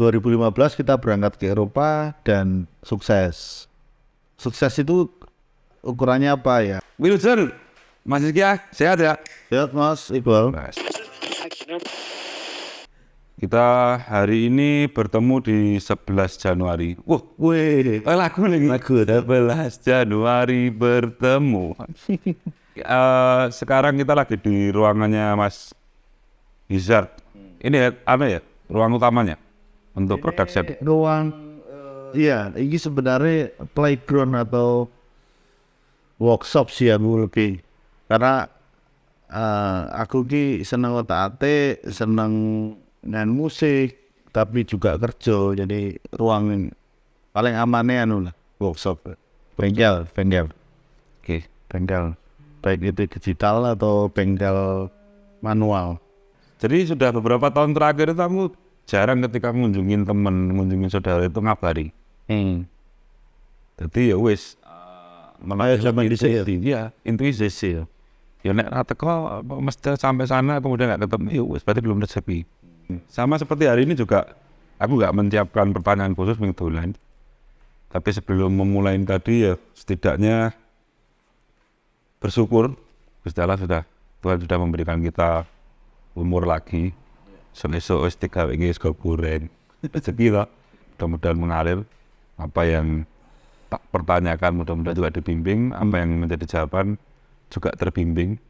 2015 kita berangkat ke Eropa dan sukses. Sukses itu ukurannya apa ya? Wilson, Mas Rizky ya, sehat ya? Sehat Mas Iqbal. Kita hari ini bertemu di 11 Januari. Wah, Wih, oh, lagu nih. lagu 11 Januari bertemu. Eh, sekarang kita lagi di ruangannya Mas Hizard. Ini ya, apa ya? Ruang utamanya untuk production. ruang iya ini sebenarnya playground atau workshop sih aku lebih karena eh, aku ki seneng otak ate seneng main musik tapi juga kerja. Jadi ruang paling amannya anu lah workshop. Bengkel bengkel. Oke. bengkel. Baik itu digital atau bengkel manual. Jadi sudah beberapa tahun terakhir kamu jarang ketika ngunjungin temen, ngunjungin saudara itu ngabari. hmm. Jadi ya wis Kayak zaman dhisik ya? Iya, intuisi sih. Ya nek ra teko apa mesti sampai sana kemudian nggak ketemu, ya wis berarti belum rezeki. Sama seperti hari ini juga aku nggak menyiapkan pertanyaan khusus minggu lain. Tapi sebelum memulai tadi ya setidaknya bersyukur Gusti Allah sudah Tuhan sudah memberikan kita umur lagi. Esok wis tiga wingi wis goreng. Rezeki lah. Mudah-mudahan mengalir. Apa yang tak pertanyakan mudah-mudahan juga dibimbing. Apa yang menjadi jawaban juga terbimbing.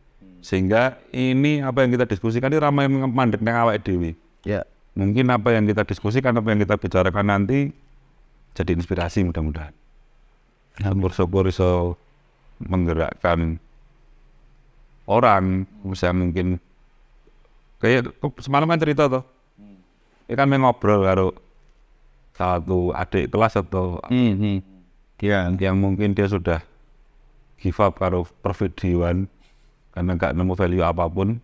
Sehingga ini apa yang kita diskusikan ini ramai mandek nang awake dewi ya. Mungkin apa yang kita diskusikan apa yang kita bicarakan nanti jadi inspirasi mudah-mudahan. Syukur-syukur iso menggerakkan orang bisa mungkin kayak semalam kan cerita tuh ini kan main ngobrol karo satu adik kelas atau hmm, hmm. ya yang mungkin dia sudah give up karo pervideoan karena nggak nemu value apa pun.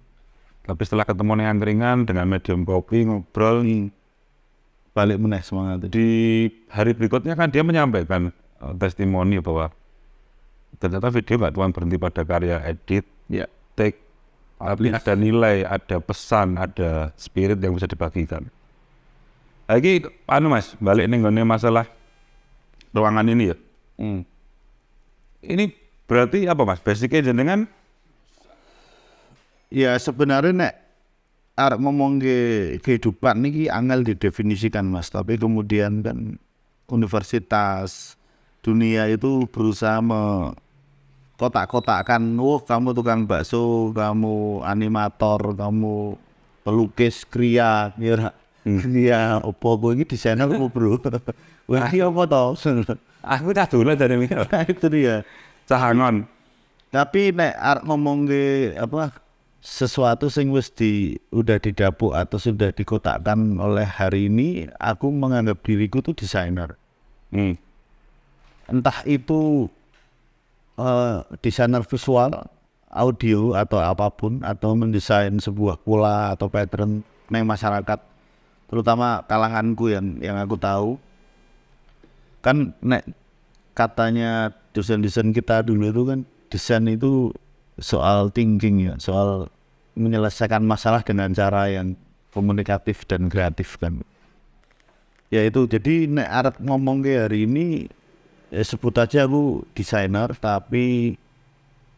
Tapi setelah ketemu yang angkringan dengan medium kopi ngobrol balik meneh semangat. Di hari berikutnya kan dia menyampaikan eh, testimoni bahwa ternyata video nggak cuma berhenti pada karya edit ya take tapi ada nilai ada pesan ada spirit yang bisa dibagikan. Lagi anu mas balik nih masalah ruangan ini ya. Hmm. ini berarti apa mas? Basicnya jenengan? Ya sebenarnya nek arek ngomong ke kehidupan niki angel didefinisikan Mas, tapi kemudian kan universitas dunia itu berusaha me kotak-kotakkan, oh kamu tukang bakso, kamu animator, kamu pelukis, kria, kira kria, opo gue ini desainer kamu bro, wah iya apa toh? aku tak dulu dari mikir itu dia. cahangon Tapi nek arep ngomong ke apa sesuatu sing wis di udah didapuk atau sudah dikotakkan oleh hari ini, aku menganggap diriku tuh desainer. hmm. Entah itu eh, desainer visual, audio atau apa pun atau mendesain sebuah pola atau pattern neng masyarakat, terutama kalanganku yang yang aku tahu. Kan nek katanya desain-desain kita dulu itu kan desain itu soal thinking ya, soal menyelesaikan masalah dengan cara yang komunikatif dan kreatif kan. Ya itu jadi nek arep ngomong ke hari ini ya sebut aja aku desainer tapi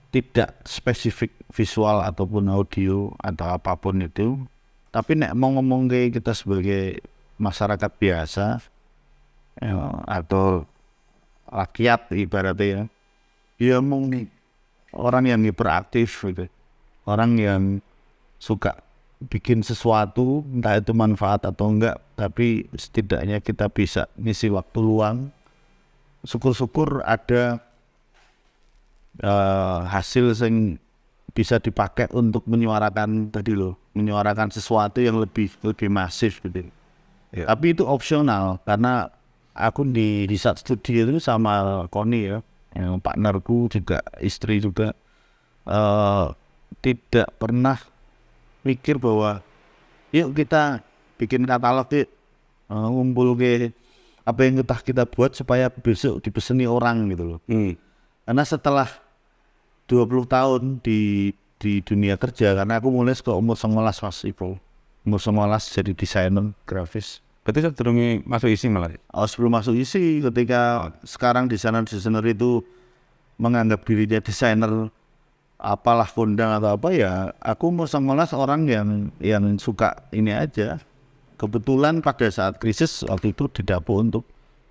tidak spesifik visual ataupun audio atau apa pun itu. Tapi nek mau ngomong ke kita sebagai masyarakat biasa ya, atau rakyat ibaratnya ya, ya mau nih orang yang hiperaktif gitu orang yang suka bikin sesuatu entah itu manfaat atau enggak tapi setidaknya kita bisa ngisi waktu luang syukur-syukur ada eh, hasil yang bisa dipakai untuk menyuarakan tadi loh menyuarakan sesuatu yang lebih lebih masif gitu Ya. tapi itu opsional karena aku di di saat studi itu sama Koni ya yang partnerku juga istri juga eh tidak pernah mikir bahwa yuk kita bikin katalog yuk eh, ngumpul ke apa yang kita kita buat supaya besok dipeseni orang gitu loh Hmm. karena setelah 20 tahun di di dunia kerja karena aku mulai ke umur 19 mas Ipo umur 19 jadi desainer grafis Berarti sedurunge masuk isi malah. Oh, sebelum masuk isi ketika sekarang desainer-desainer itu menganggap dirinya desainer apalah kondang atau apa ya aku mau sekolah seorang yang yang suka ini aja kebetulan pada saat krisis waktu itu didapuk untuk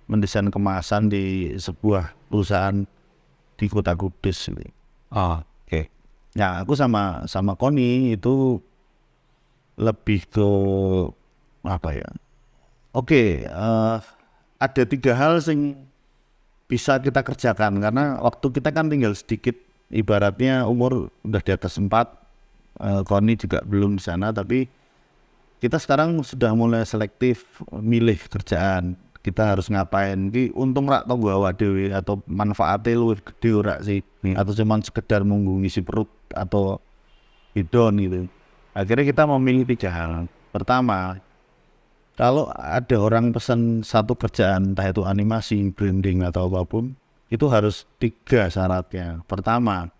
mendesain kemasan di sebuah perusahaan di kota Kudus. Ah, oke. Ya aku sama sama Koni itu lebih ke apa ya? Oke, eh, ada tiga hal sing bisa kita kerjakan karena waktu kita kan tinggal sedikit. Ibaratnya umur udah di atas empat, eh, Koni juga belum di sana, tapi kita sekarang sudah mulai selektif milih kerjaan. Kita harus ngapain? Ki untung rak tau awak dhewe atau manfaatnya luwih gede ora sih? Atau cuman sekedar munggu ngisi perut atau hidon gitu. Akhirnya kita memilih tiga hal. Pertama, kalau ada orang pesan satu kerjaan, entah itu animasi, branding atau apa pun, itu harus tiga syaratnya. Pertama,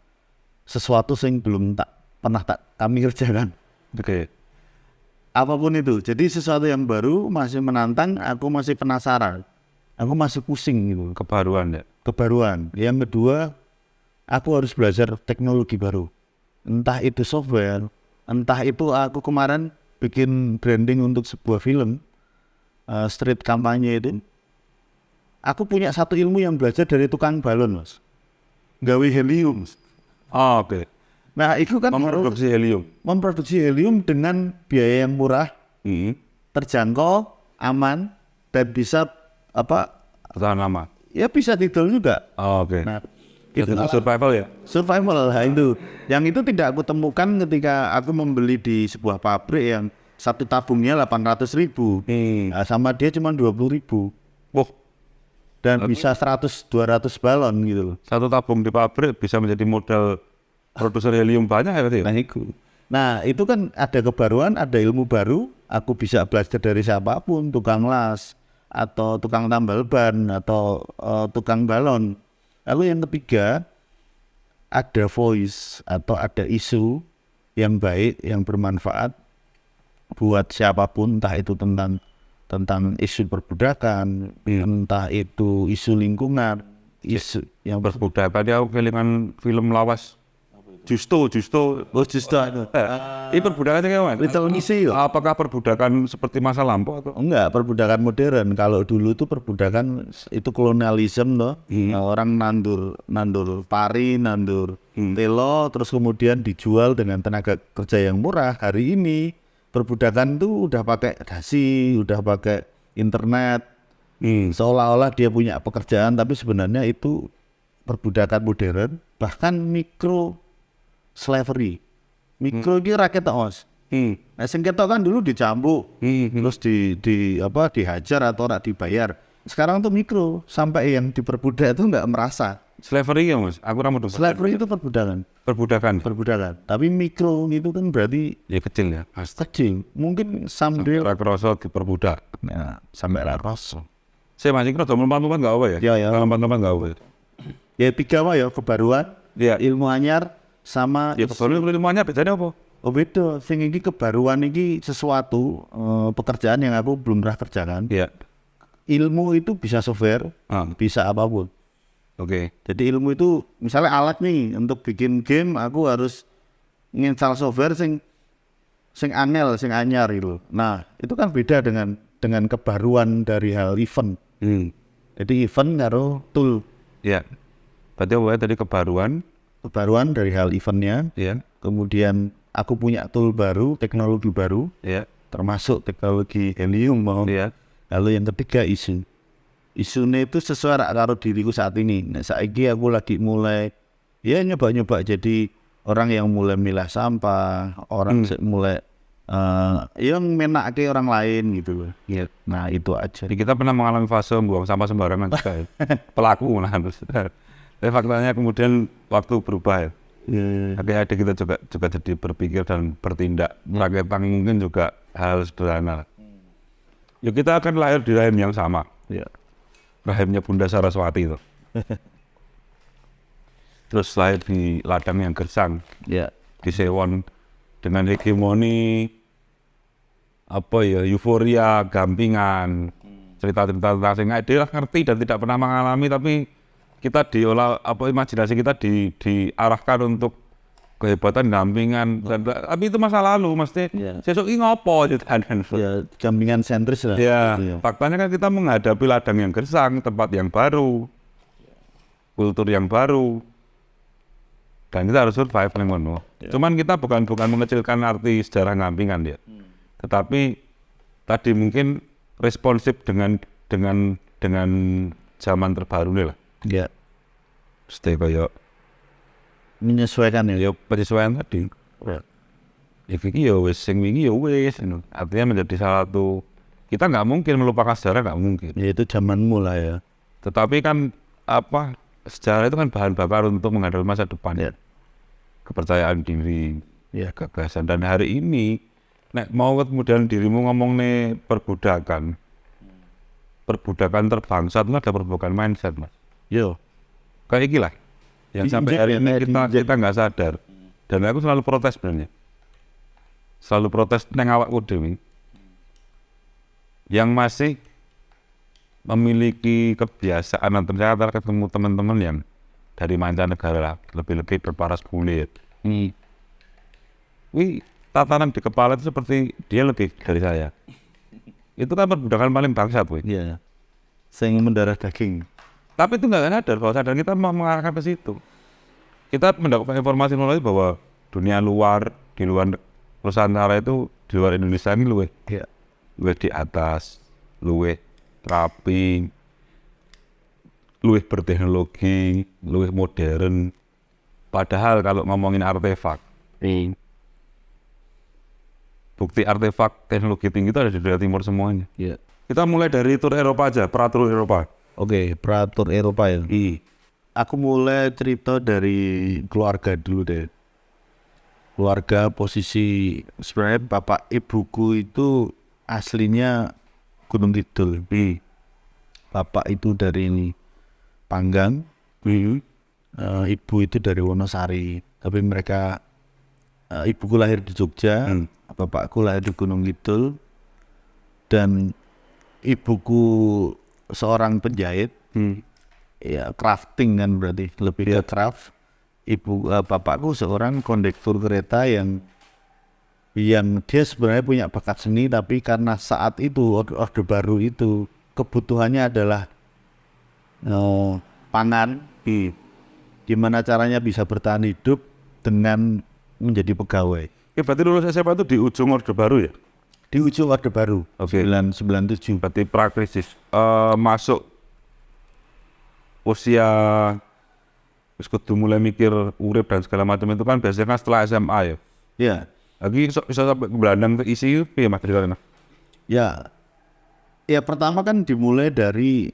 sesuatu yang belum tak pernah tak kami kerjakan Oke. Apa pun itu. Jadi sesuatu yang baru masih menantang, aku masih penasaran, aku masih pusing gitu, Kebaruan ya. kebaruan. Yang kedua, aku harus belajar teknologi baru, entah itu software, entah itu aku kemarin bikin branding untuk sebuah film, eh, street kampanye itu. Aku punya satu ilmu yang belajar dari tukang balon, mas. Gawe helium. Ah, oke. Nah, itu kan Memproduksi helium. memproduksi helium dengan biaya yang murah, Hmm. terjangkau, aman, dan bisa apa? Bertahan lama. Ya bisa tidur juga. Ah, oke. Nah, Itu survival ya. survival nah itu. Yang itu tidak aku temukan ketika aku membeli di sebuah pabrik yang satu tabungnya 800 ribu. Hmm. Nah, sama dia cuma 20 ribu. Wah, Dan bisa 100-200 balon gitu loh. satu tabung di pabrik bisa menjadi modal produser helium banyak ya berarti ya? Nah itu. Nah itu kan ada kebaruan, ada ilmu baru. Aku bisa belajar dari siapa pun, tukang las atau tukang tambal ban atau eh, tukang balon. Lalu yang ketiga ada voice atau ada isu yang baik, yang bermanfaat buat siapa pun, entah itu tentang tentang isu perbudakan, entah itu isu lingkungan, isu yang Perbudakan dia aku kelingan film lawas. Justo, Justo. Oh, justru itu. Eh, ini perbudakan itu gimana? Little Missy loh. Apakah perbudakan seperti masa lampau atau? Enggak, perbudakan modern. Kalau dulu itu perbudakan itu kolonialisme loh. Nah, orang nandur nandur pari, nandur telo, terus kemudian dijual dengan tenaga kerja yang murah. Hari ini perbudakan tuh udah pakai dasi, udah pakai internet. Hmm. Seolah-olah dia punya pekerjaan, tapi sebenarnya itu perbudakan modern, bahkan mikro slavery. Mikro ini rakyat os. Hmm. Nah, sing ketok kan dulu dicambuk, Hmm. terus di di apa dihajar atau rak dibayar. Sekarang tuh mikro sampai yang diperbudak itu nggak merasa. Slavery ya mas? Aku ramu dong. Slavery itu perbudakan, Perbudakan. perbudakan. Tapi mikro itu kan berarti Ya kecil ya. Pasti. kecil. Mungkin sambil Rakroso diperbudak. nah, sampai raros. Saya masih kira lompat-lompat nggak apa ya? Ya, ya. Lompat-lompat nggak apa ya? Ya tiga mah ya kebaruan, Iya. ilmu anyar sama Ya kebaruan ilmuannya bedanya apa? Oh beda, sing iki kebaruan iki sesuatu eh, pekerjaan yang aku belum pernah kerjakan. Iya. Ilmu itu bisa software, Ah, bisa apa pun. Oke. Jadi ilmu itu misalnya alat nih untuk bikin game aku harus nginstal software sing sing angel, sing anyar gitu. Nah, itu kan beda dengan dengan kebaruan dari hal event. Hmm. Jadi event karo tool. Iya. Berarti apa ya tadi kebaruan? Kebaruan dari hal eventnya, Iya. kemudian aku punya tool baru, teknologi baru, Iya. termasuk teknologi helium mau. Iya. Lalu yang ketiga isu. Isunya itu sesuai karo diriku saat ini. Nah, saiki aku lagi mulai ya nyoba-nyoba jadi orang yang mulai milah sampah, orang se- mulai eh yang menake orang lain gitu loh. Iya. Nah, itu aja. Jadi kita pernah mengalami fase buang sampah sembarangan juga ya. Pelaku malah. Tapi faktanya kemudian waktu berubah ya. Ya, Akhirnya ada kita juga juga jadi berpikir dan bertindak. Rakyat mungkin juga hal sederhana. Ya kita akan lahir di rahim yang sama. ya. Rahimnya Bunda Saraswati itu. Terus lahir di ladang yang gersang. Ya. Di Sewon dengan hegemoni apa ya euforia gampingan cerita-cerita tentang sing dia ngerti dan tidak pernah mengalami tapi kita diolah apa imajinasi kita di diarahkan untuk kehebatan gampingan dan tapi itu masa lalu mesti Iya. sesuk ini ngopo gitu kan ya gampingan sentris lah Ya, Gitu ya. faktanya kan kita menghadapi ladang yang gersang, tempat yang baru, kultur yang baru, dan kita harus survive nih ngono. Cuman kita bukan bukan mengecilkan arti sejarah ngampingan ya, tetapi tadi mungkin responsif dengan dengan dengan zaman terbaru nih lah. Ya Stay kayak menyesuaikan ya ya penyesuaian tadi. Ya. Ya iki ya wis sing wingi ya wis. ngono. Artinya menjadi salah satu kita nggak mungkin melupakan sejarah nggak mungkin. ya itu zamanmu lah ya Tetapi kan apa sejarah itu kan bahan bakar untuk menghadapi masa depan. Ya. Kepercayaan diri, ya gagasan dan hari ini nek mau kemudian dirimu ngomong nih perbudakan. Perbudakan terbangsa itu ada perbudakan mindset, Mas. Yo Kayak iki lah. Yang sampai hari ini kayak kita kita nggak sadar. Dan aku selalu protes sebenarnya. Selalu protes neng awakku dewi. Yang masih memiliki kebiasaan dan ternyata ketemu teman-teman yang dari mancanegara lah, lebih-lebih berparas kulit. hmm. Wih, tatanan di kepala itu seperti dia lebih dari saya. Itu kan perbudakan paling bangsat, wih. ya sing mendarah daging Tapi itu nggak sadar bahwa sadar kita mengarahkan ke situ. Kita mendapatkan informasi melalui bahwa dunia luar di luar Nusantara itu di luar Indonesia ini luwe ya luwe di atas, luwe rapi, luwe berteknologi, luwe modern. Padahal kalau ngomongin artefak, bukti artefak teknologi tinggi itu ada di daerah timur semuanya. ya Kita mulai dari tur Eropa aja, peratur Eropa. Oke peratur Eropa ya I. aku mulai cerita dari keluarga dulu deh. Keluarga posisi sebenarnya bapak ibuku itu aslinya Gunung Kidul. I. Bapak itu dari ini Panggang, I. eh, ibu itu dari Wonosari. Tapi mereka eh, ibuku lahir di Jogja, Hmm. bapakku lahir di Gunung Kidul, dan ibuku seorang penjahit. Hmm. ya crafting kan berarti lebih ke craft ibu eh, bapakku seorang kondektur kereta yang yang dia sebenarnya punya bakat seni tapi karena saat itu orde, orde baru itu kebutuhannya adalah eh, pangan I. gimana caranya bisa bertahan hidup dengan menjadi pegawai Ya berarti lulus SMA itu di ujung Orde Baru ya? Di ujung orde baru Oke. 997 Berarti prakrisis. Eh masuk usia kudu mulai mikir urip dan segala macam itu kan biasanya kan setelah SMA ya. ya Lagi bisa, bisa sampai ke Belandang ke isi piye Mas ceritanya? Ya, ya pertama kan dimulai dari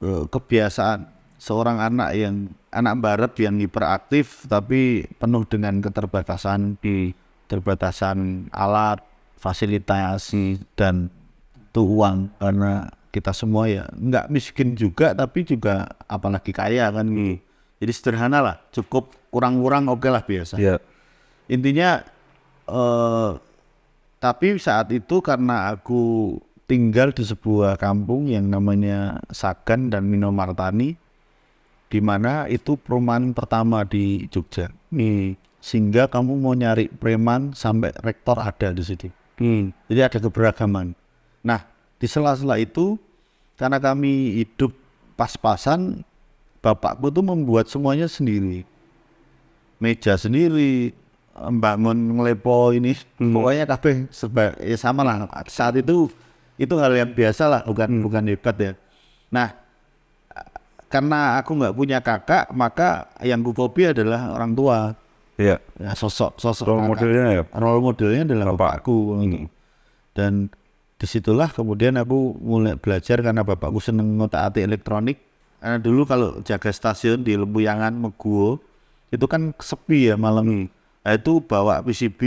eh, kebiasaan seorang anak yang anak barat yang hiperaktif tapi penuh dengan keterbatasan di keterbatasan alat, fasilitas dan tuh uang karena kita semua ya nggak miskin juga tapi juga apalagi kaya kan gitu. Jadi sederhana lah, cukup kurang-kurang oke lah biasa Iya. intinya eh tapi saat itu karena aku tinggal di sebuah kampung yang namanya Sagan dan Minomartani di mana itu perumahan pertama di Jogja nih sehingga kamu mau nyari preman sampai rektor ada di situ Hmm. jadi ada keberagaman. Nah di sela-sela itu karena kami hidup pas-pasan bapakku tuh membuat semuanya sendiri. Meja sendiri membangun ngelepo ini. Pokoknya kabeh serba ya sama lah. Saat itu itu hal yang biasa lah bukan bukan hebat ya. Nah karena aku nggak punya kakak maka yang ku copy adalah orang tua Iya. ya sosok sosok Role kakak. modelnya ya. role modelnya adalah Bapak. bapakku gitu. dan di situlah kemudian aku mulai belajar karena bapakku seneng ngotak atik elektronik karena dulu kalau jaga stasiun di Lempuyangan Meguwo itu kan sepi ya malam nah, itu bawa PCB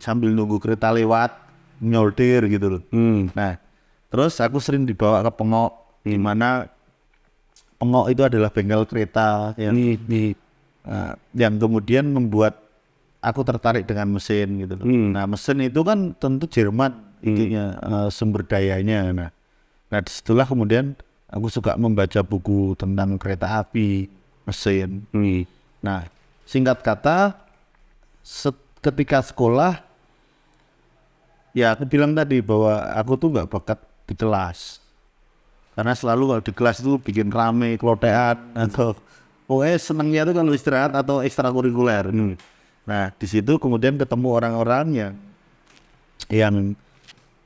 sambil nunggu kereta lewat nyortir gitu loh Hmm. nah terus aku sering dibawa ke Pengok di mana Pengok itu adalah bengkel kereta yang Nah, yang kemudian membuat aku tertarik dengan mesin gitu loh. Hmm. Nah mesin itu kan tentu Jerman intinya eh, sumber dayanya. Nah, nah di situlah kemudian aku suka membaca buku tentang kereta api, mesin. Hmm. Nah, singkat kata, set- ketika sekolah, ya aku bilang tadi bahwa aku tuh nggak bakat di kelas. Karena selalu kalau di kelas itu bikin rame, kelotean, atau pokoknya senangnya tuh kalau istirahat atau ekstrakurikuler. Nah, di situ kemudian ketemu orang-orang yang yang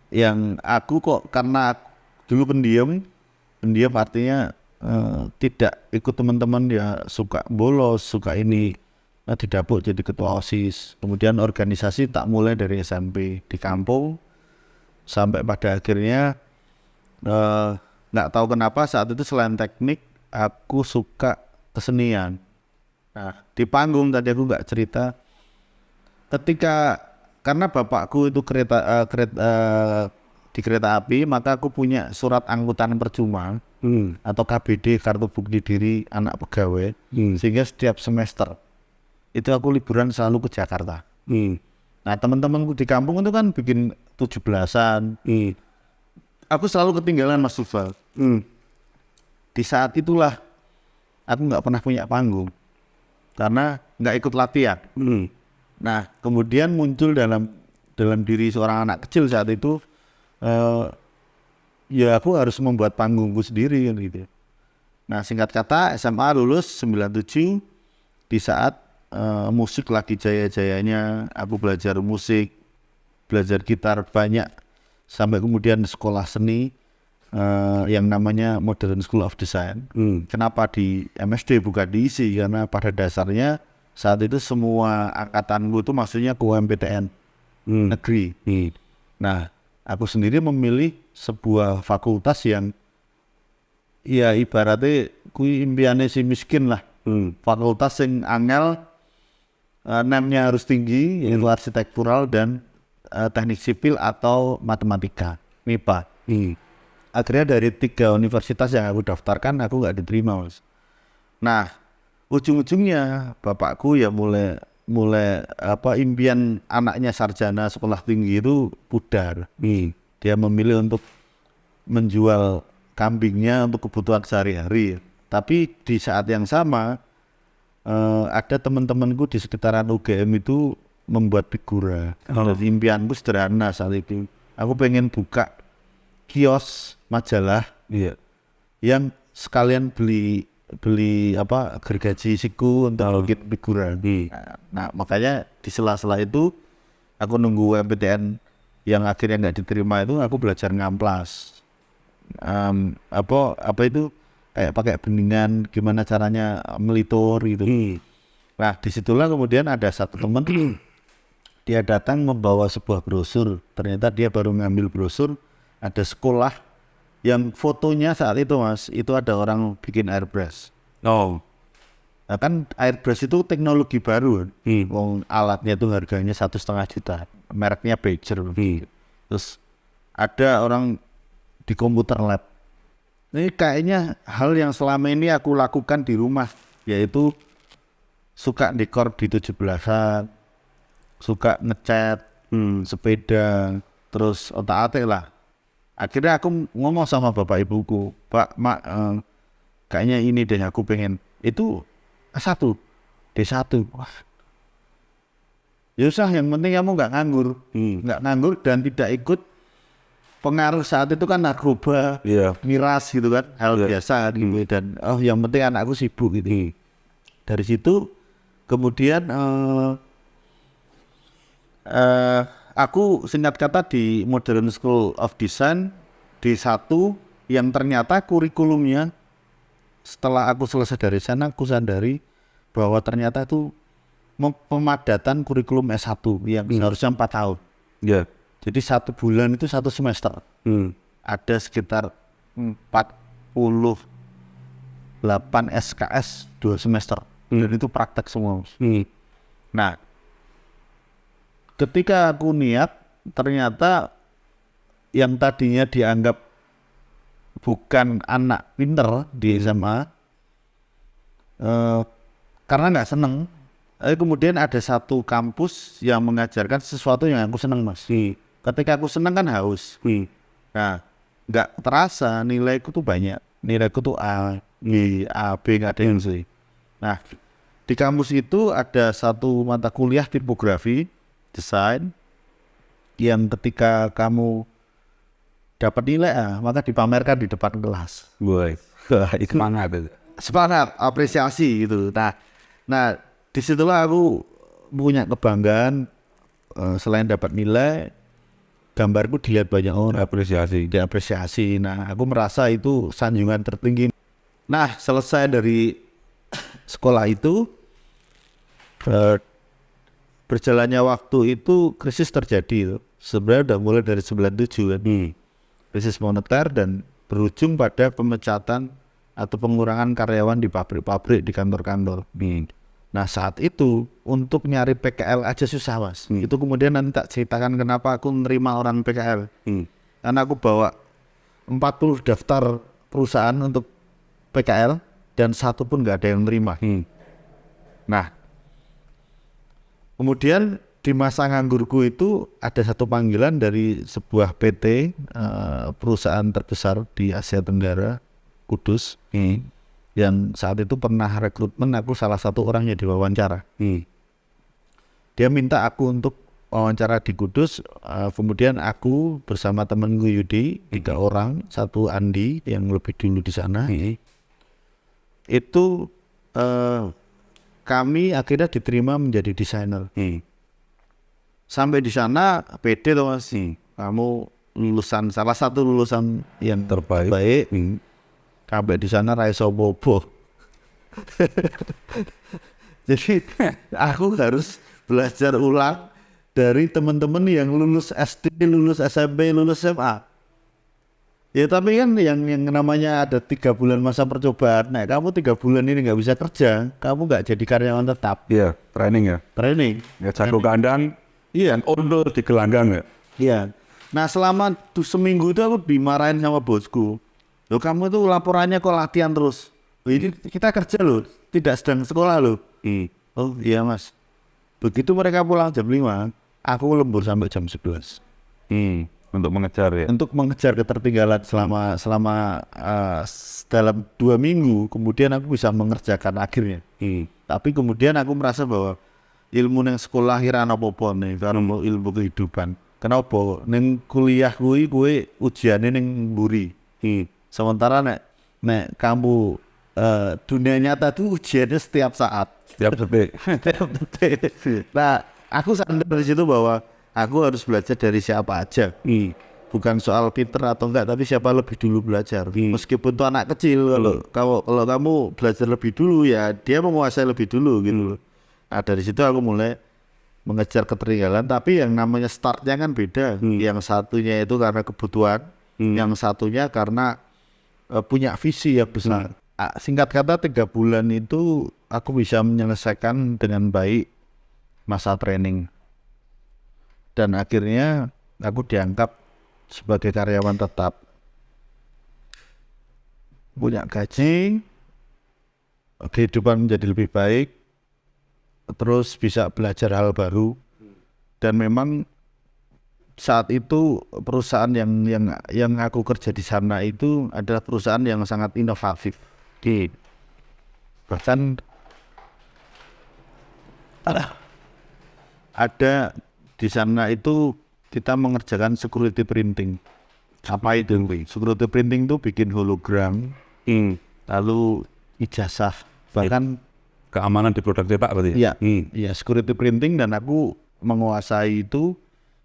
yang aku kok karena aku dulu pendiam, pendiam artinya eh, tidak ikut teman-teman ya suka bolos, suka ini nah, didapuk jadi ketua OSIS. Kemudian organisasi tak mulai dari SMP di kampung sampai pada akhirnya eh, nggak tahu kenapa saat itu selain teknik aku suka kesenian. Nah di panggung tadi aku nggak cerita ketika karena bapakku itu kereta eh, kereta eh, di kereta api maka aku punya surat angkutan percuma Hmm. atau KBD kartu bukti diri anak pegawai Hmm. sehingga setiap semester itu aku liburan selalu ke Jakarta. Hmm. Nah teman-temanku di kampung itu kan bikin tujuh belasan. Hmm. Aku selalu ketinggalan Mas Sulfal. Hmm. Di saat itulah aku nggak pernah punya panggung karena nggak ikut latihan. Hmm. Nah, kemudian muncul dalam dalam diri seorang anak kecil saat itu eh ya aku harus membuat panggungku sendiri kan gitu. Nah, singkat kata SMA lulus 97 di saat eh, musik lagi jaya-jayanya, aku belajar musik, belajar gitar banyak sampai kemudian sekolah seni eh, yang namanya Modern School of Design. Hmm. Kenapa di MSD bukan di ISI? Karena pada dasarnya saat itu semua angkatanku itu maksudnya ke UMPTN Hmm. negeri. Hmm. Nah, aku sendiri memilih sebuah fakultas yang ya ibaratnya kui impiannya si miskin lah. Hmm. Fakultas yang angel eh, NEM-nya harus tinggi, yaitu arsitektural dan eh, teknik sipil atau matematika, MIPA. Hmm. Akhirnya dari tiga universitas yang aku daftarkan aku nggak diterima mas. Nah ujung-ujungnya bapakku ya mulai mulai apa impian anaknya sarjana sekolah tinggi itu pudar. Hmm. dia memilih untuk menjual kambingnya untuk kebutuhan sehari-hari. Tapi di saat yang sama eh, ada teman-temanku di sekitaran UGM itu membuat figura. Oh. impianku sederhana saat itu. Aku pengen buka kios majalah Iya. yang sekalian beli beli apa gergaji siku untuk bikin figuran. Hmm. Nah, nah, makanya di sela-sela itu aku nunggu MPTN yang akhirnya nggak diterima itu aku belajar ngamplas. Em, apa apa itu kayak pakai beningan gimana caranya melitur gitu. Hmm. Nah di situlah kemudian ada satu teman dia datang membawa sebuah brosur. Ternyata dia baru ngambil brosur ada sekolah yang fotonya saat itu mas itu ada orang bikin airbrush. Oh. Nah, kan airbrush itu teknologi baru. Hmm. Wong alatnya itu harganya satu setengah juta. Mereknya Pager. Hmm. Terus ada orang di komputer lab. Ini kayaknya hal yang selama ini aku lakukan di rumah, yaitu suka dekor di 17-an, suka ngecat Hmm. sepeda, terus otak-atik lah. Akhirnya aku ngomong sama bapak ibuku, Pak, Mak, eh, kayaknya ini deh aku pengen. Itu satu, D1. Wah. Ya usah, yang penting kamu nggak nganggur Hmm. nggak nganggur dan tidak ikut pengaruh saat itu kan narkoba Iya. miras gitu kan hal Iya. biasa kan, gitu dan oh yang penting anakku sibuk gitu Hmm. dari situ kemudian eh eh, aku singkat kata di Modern School of Design di satu yang ternyata kurikulumnya setelah aku selesai dari sana aku sadari bahwa ternyata itu pemadatan kurikulum S1 yang seharusnya empat tahun Iya. jadi satu bulan itu satu semester Hmm. ada sekitar 48 SKS dua semester dan itu praktek semua. Hmm. Nah, ketika aku niat ternyata yang tadinya dianggap bukan anak pinter di SMA eh, karena nggak seneng. Eh, kemudian ada satu kampus yang mengajarkan sesuatu yang aku seneng mas. Hmm. ketika aku seneng kan haus Hmm. nah nggak terasa nilaiku tuh banyak nilaiku tuh A B A B nggak ada yang C nah di kampus itu ada satu mata kuliah tipografi desain yang ketika kamu dapat nilai A maka dipamerkan di depan kelas. Wah, itu Semangat itu. semangat apresiasi gitu nah nah di situlah aku punya kebanggaan eh, selain dapat nilai gambarku dilihat banyak orang Apresiasi. diapresiasi nah aku merasa itu sanjungan tertinggi nah selesai dari sekolah itu eh, berjalannya waktu itu krisis terjadi tuh. sebenarnya udah mulai dari 97 kan Hmm. krisis moneter dan berujung pada pemecatan atau pengurangan karyawan di pabrik-pabrik di kantor-kantor. Hmm. Nah saat itu untuk nyari PKL aja susah mas. Hmm. Itu kemudian nanti tak ceritakan kenapa aku menerima orang PKL. Hmm. Karena aku bawa 40 daftar perusahaan untuk PKL dan satu pun nggak ada yang nerima. Hmm. Nah, kemudian di masa nganggurku itu ada satu panggilan dari sebuah PT eh, perusahaan terbesar di Asia Tenggara, Kudus, Hmm. yang saat itu pernah rekrutmen aku salah satu orangnya diwawancara. Hmm. Dia minta aku untuk wawancara di Kudus, eh, kemudian aku bersama temanku Yudi tiga orang, satu Andi yang lebih dulu di sana, Hmm. itu eh, kami akhirnya diterima menjadi desainer. Hmm. sampai di sana pede tuh mas Hmm. kamu lulusan salah satu lulusan yang Terbaik. baik Hmm. sampai di sana raiso bobo jadi aku harus belajar ulang dari teman-teman yang lulus SD lulus SMP lulus SMA ya tapi kan yang yang namanya ada tiga bulan masa percobaan nah kamu tiga bulan ini nggak bisa kerja kamu nggak jadi karyawan tetap Iya, training ya. training Ya jago kandang, iya, order di gelanggang ya. Iya. Nah selama tuh seminggu itu aku dimarahin sama bosku. Loh kamu tuh laporannya kok latihan terus. Loh, ini kita kerja loh, tidak sedang sekolah loh. Hmm. Oh iya mas. Begitu mereka pulang jam 5, aku lembur sampai jam 11. Hmm. Untuk mengejar ya. Untuk mengejar ketertinggalan selama selama s- dalam dua minggu, kemudian aku bisa mengerjakan akhirnya. Hmm. Tapi kemudian aku merasa bahwa ilmu neng sekolah kira apa-apa nih, karena ilmu, ilmu kehidupan. Kenapa? Neng kuliah kuwi kuwi ujiannya neng buri. Hmm. Sementara nek nek kamu eh, dunia nyata tuh ujiannya setiap saat. Setiap detik. Setiap detik. nah, aku sadar dari situ bahwa aku harus belajar dari siapa aja. Hmm. Bukan soal pinter atau enggak, tapi siapa lebih dulu belajar. Meskipun tuh anak kecil, kalau kalau kalau kamu belajar lebih dulu ya dia menguasai lebih dulu gitu. loh. Nah dari situ aku mulai mengejar ketertinggalan. Tapi yang namanya startnya kan beda. Yang satunya itu karena kebutuhan, yang satunya karena eh, punya visi yang besar. Ah, Singkat kata tiga bulan itu aku bisa menyelesaikan dengan baik masa training dan akhirnya aku dianggap sebagai karyawan tetap. Punya gaji kehidupan menjadi lebih baik terus bisa belajar hal baru. Dan memang saat itu perusahaan yang yang yang aku kerja di sana itu adalah perusahaan yang sangat inovatif. Di bahkan ada di sana itu kita mengerjakan security printing. Apa itu? Security printing itu bikin hologram, Hmm. lalu ijazah, bahkan Keamanan di produk cetak berarti iya, ya? Hmm. iya security printing dan aku menguasai itu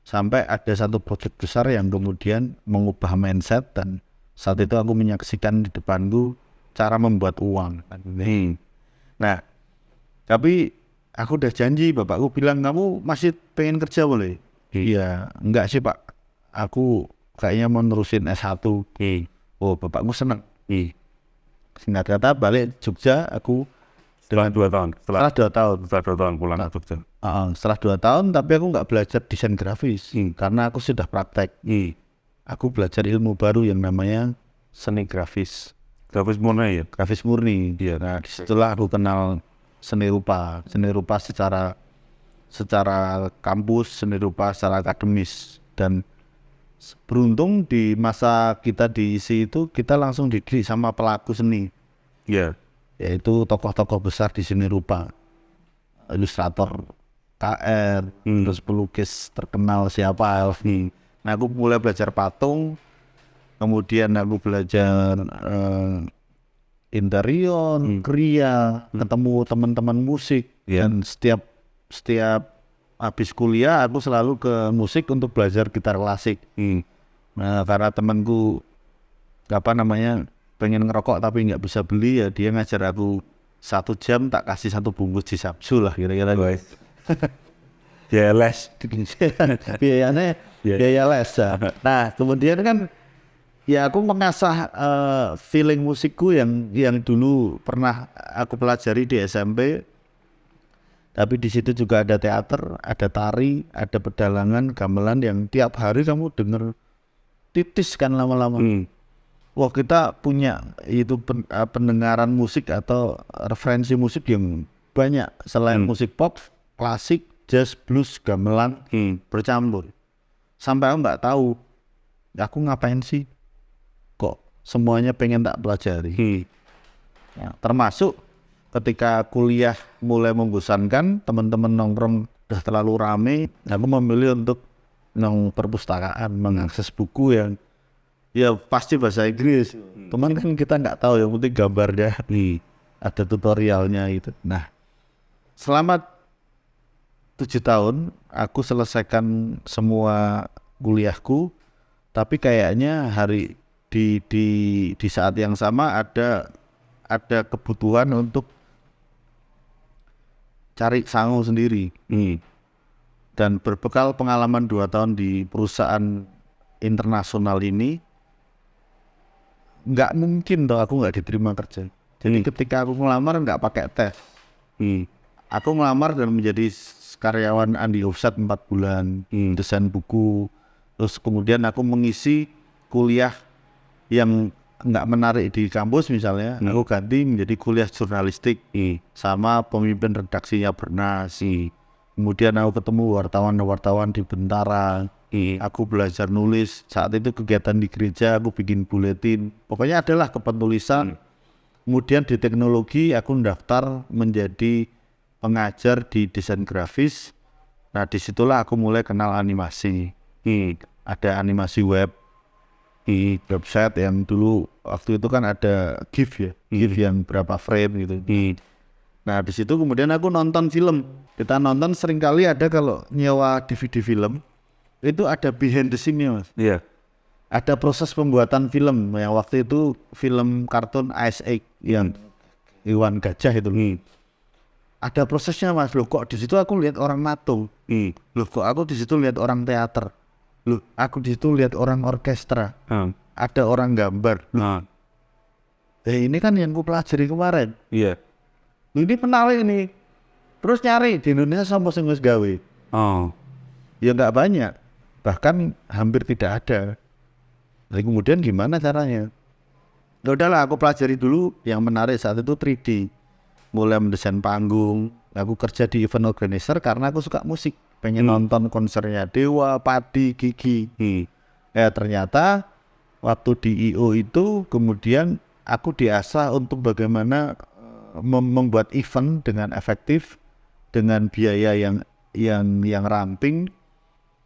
sampai ada satu proyek besar yang kemudian mengubah mindset dan saat itu aku menyaksikan di depanku cara membuat uang. Hmm. Nah, tapi aku udah janji, bapakku bilang kamu masih pengen kerja boleh? Iya, enggak sih pak. Aku kayaknya mau nerusin S1. Hmm. Oh, bapakku seneng. Hmm. Singkat kata balik Jogja, aku Setelah dua tahun, setelah, setelah dua tahun. setelah dua tahun pulang ke Jogja. Uh, setelah dua tahun, tapi aku nggak belajar desain grafis Hmm. karena aku sudah praktek. Hmm. Aku belajar ilmu baru yang namanya seni grafis, Grafis murni ya? grafis murni. Iya. Nah, di situlah aku kenal seni rupa, seni rupa secara secara kampus, seni rupa secara akademis dan beruntung di masa kita diisi itu kita langsung dididik sama pelaku seni Iya. yaitu tokoh-tokoh besar di seni rupa ilustrator KR Hmm. terus pelukis terkenal siapa Elvi nah aku mulai belajar patung kemudian aku belajar interior kria ketemu teman-teman musik Iya. dan setiap setiap habis kuliah aku selalu ke musik untuk belajar gitar klasik Hmm. Nah, karena temanku apa namanya pengen ngerokok tapi nggak bisa beli ya dia ngajar aku satu jam tak kasih satu bungkus di Sabsu lah kira-kira. Wes. Ya les. Biayanya Iya. biaya les. ya. Nah, kemudian kan ya aku mengasah eh, feeling musikku yang yang dulu pernah aku pelajari di SMP. Tapi di situ juga ada teater, ada tari, ada pedalangan, gamelan yang tiap hari kamu denger titis kan lama-lama. Hmm. Wah kita punya itu pen- eh, pendengaran musik atau referensi musik yang banyak selain Hmm. musik pop, klasik, jazz, blues, gamelan Hmm. bercampur. Sampai aku nggak tahu, aku ngapain sih? Semuanya pengen tak pelajari? Hmm. Ya, termasuk ketika kuliah mulai membosankan, teman-teman nongkrong udah terlalu rame, aku memilih untuk nong perpustakaan mengakses buku yang ya pasti bahasa Inggris. Cuman kan kita nggak tahu yang penting gambarnya Hmm. ada tutorialnya itu. Nah, selama tujuh tahun aku selesaikan semua kuliahku, tapi kayaknya hari di di di saat yang sama ada ada kebutuhan untuk cari sangu sendiri Hmm. dan berbekal pengalaman dua tahun di perusahaan internasional ini nggak mungkin toh aku nggak diterima kerja jadi Hmm. ketika aku ngelamar nggak pakai tes Hmm. aku ngelamar dan menjadi karyawan Andi Offset 4 bulan Hmm. desain buku terus kemudian aku mengisi kuliah yang nggak menarik di kampus misalnya Hmm. aku ganti menjadi kuliah jurnalistik Hmm. sama pemimpin redaksinya Bernas kemudian aku ketemu wartawan-wartawan di Bentara Hmm. aku belajar nulis saat itu kegiatan di gereja aku bikin buletin pokoknya adalah kepenulisan kemudian di teknologi aku daftar menjadi pengajar di desain grafis nah di situlah aku mulai kenal animasi Hmm. ada animasi web di website yang dulu waktu itu kan ada GIF ya GIF yang berapa frame gitu Hmm. Nah di situ kemudian aku nonton film. Kita nonton sering kali ada kalau nyewa DVD film itu ada behind the scene-nya mas. Iya. Ada proses pembuatan film yang waktu itu film kartun Ice Age yang Iwan Gajah itu. Hmm. Ada prosesnya mas. Loh kok di situ aku lihat orang nato. Hmm. Loh kok aku di situ lihat orang teater. Loh aku di situ lihat orang orkestra. Hmm. Ada orang gambar. Nah. Eh ini kan yang ku pelajari kemarin. Iya. Loh, ini menarik nih. Terus nyari di Indonesia sama sing wis gawe. Oh. Ya nggak banyak, bahkan hampir tidak ada. Jadi kemudian gimana caranya? Ya udahlah aku pelajari dulu yang menarik saat itu 3D. Mulai mendesain panggung, aku kerja di event organizer karena aku suka musik. Pengen nonton konsernya Dewa, Padi, Gigi. Hmm. Ya ternyata waktu di IO itu kemudian aku diasah untuk bagaimana eh, mem- membuat event dengan efektif dengan biaya yang yang yang ramping.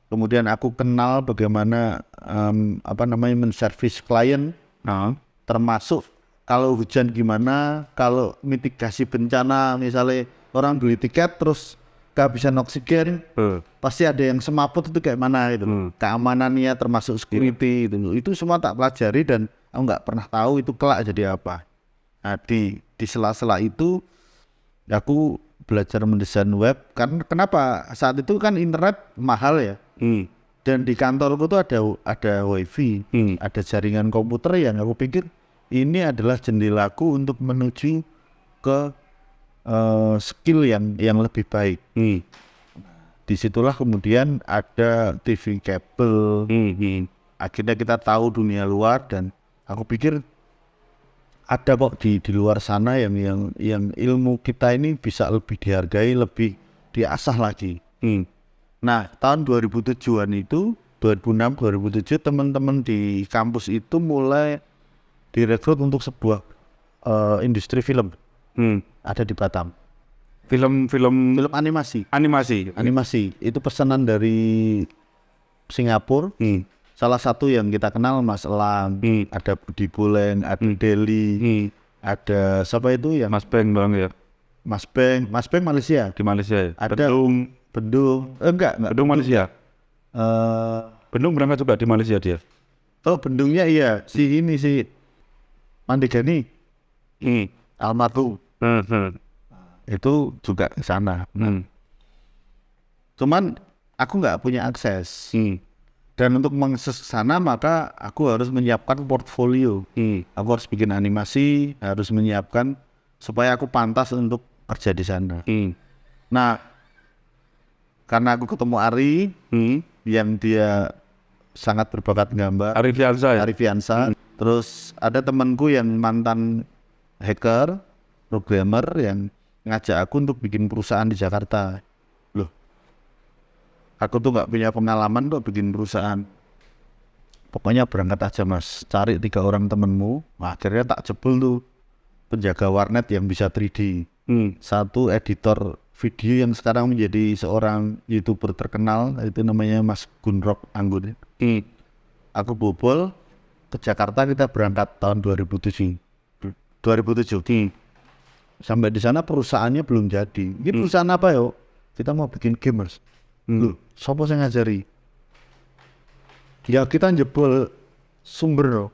Kemudian aku kenal bagaimana em, apa namanya menservis klien Nah. termasuk kalau hujan gimana, kalau mitigasi bencana misalnya orang beli tiket terus kehabisan oksigen Eh. pasti ada yang semaput itu kayak mana gitu. Hmm. keamanannya termasuk security itu loh. itu semua tak pelajari dan aku nggak pernah tahu itu kelak jadi apa nah di di sela-sela itu aku belajar mendesain web kan kenapa saat itu kan internet mahal ya Hmm. dan di kantorku tuh ada ada wifi Hmm. ada jaringan komputer yang aku pikir ini adalah jendelaku untuk menuju ke eh, skill yang yang lebih baik Hmm. di situlah kemudian ada TV kabel Hmm. Hmm. akhirnya kita tahu dunia luar dan aku pikir ada kok di di luar sana yang yang yang ilmu kita ini bisa lebih dihargai lebih diasah lagi Hmm. nah tahun 2007an itu 2006 2007 teman-teman di kampus itu mulai direkrut untuk sebuah eh, industri film Hmm. ada di Batam. Film-film Film animasi. animasi. Animasi itu pesanan dari Singapura. Hmm. Salah satu yang kita kenal Mas Elang, Hmm. ada Budi Buleng, ada Deli, Hmm. ada siapa itu ya? Mas Beng doang ya Mas Beng, Mas Beng Malaysia. di Malaysia ya. Ada Bendung, Bendung, eh, enggak, enggak. Bendung Malaysia. Eh, Bendung berangkat juga di Malaysia dia. oh Bendungnya iya, si ini si Mandigani, Hmm. almarhum Hmm. Hmm. itu juga ke sana. Hmm. Cuman aku nggak punya akses. Hmm. Dan untuk mengakses ke sana maka aku harus menyiapkan portfolio. Hmm. Aku harus bikin animasi, harus menyiapkan supaya aku pantas untuk kerja di sana. Hmm. Nah, karena aku ketemu Ari Hmm. yang dia sangat berbakat gambar, Arif Yansa ya. Ari Fiansa. Terus ada temanku yang mantan hacker, programmer yang ngajak aku untuk bikin perusahaan di Jakarta. Loh, aku tuh nggak punya pengalaman kok bikin perusahaan. Pokoknya berangkat aja mas, cari tiga orang temenmu. Nah, akhirnya tak jebol tuh penjaga warnet yang bisa 3D. Hmm. Satu editor video yang sekarang menjadi seorang youtuber terkenal itu namanya Mas Gunrok Anggun. Hmm. Aku bobol ke Jakarta kita berangkat tahun 2007. 2007. Hmm. Sampai di sana perusahaannya belum jadi. Ini perusahaan apa yo? Kita mau bikin gamers. Loh, siapa yang ngajari? Ya kita jebol sumber loh.